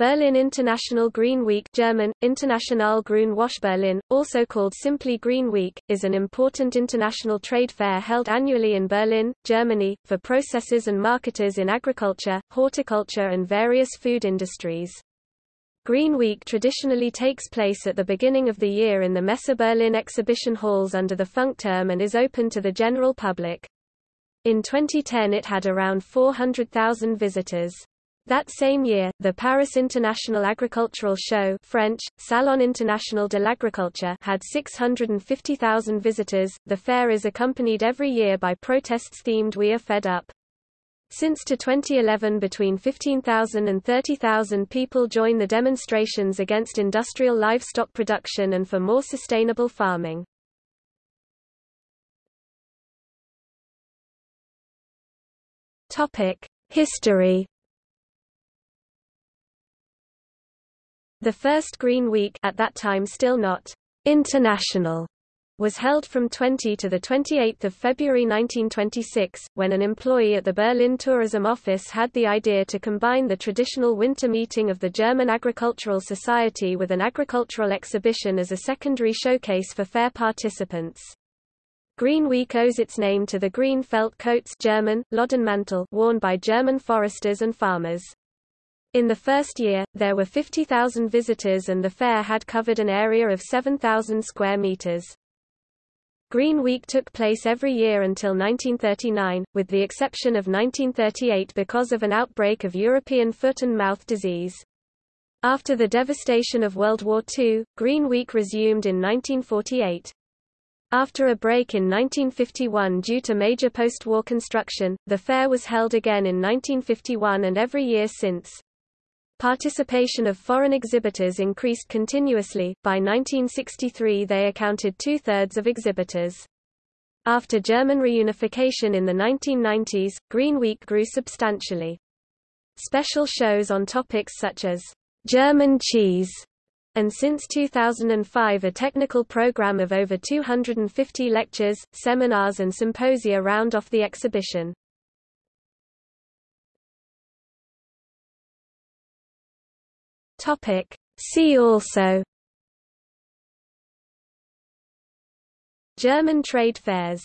Berlin International Green Week German, International Grüne Woche Berlin, also called simply Green Week, is an important international trade fair held annually in Berlin, Germany, for processors and marketers in agriculture, horticulture and various food industries. Green Week traditionally takes place at the beginning of the year in the Messe Berlin exhibition halls under the Funkturm and is open to the general public. In 2010 it had around 400,000 visitors. That same year, the Paris International Agricultural Show French, Salon International de l'Agriculture had 650,000 visitors. The fair is accompanied every year by protests themed We Are Fed Up. Since to 2011 between 15,000 and 30,000 people join the demonstrations against industrial livestock production and for more sustainable farming. History The first Green Week at that time still not international was held from 20 to 28 February 1926, when an employee at the Berlin Tourism Office had the idea to combine the traditional winter meeting of the German Agricultural Society with an agricultural exhibition as a secondary showcase for fair participants. Green Week owes its name to the green felt coats German, worn by German foresters and farmers. In the first year, there were 50,000 visitors and the fair had covered an area of 7,000 square meters. Green Week took place every year until 1939, with the exception of 1938 because of an outbreak of European foot and mouth disease. After the devastation of World War II, Green Week resumed in 1948. After a break in 1951 due to major post-war construction, the fair was held again in 1951 and every year since. Participation of foreign exhibitors increased continuously, by 1963 they accounted two-thirds of exhibitors. After German reunification in the 1990s, Green Week grew substantially. Special shows on topics such as German cheese and since 2005 a technical program of over 250 lectures, seminars and symposia round off the exhibition. Topic. See also German trade fairs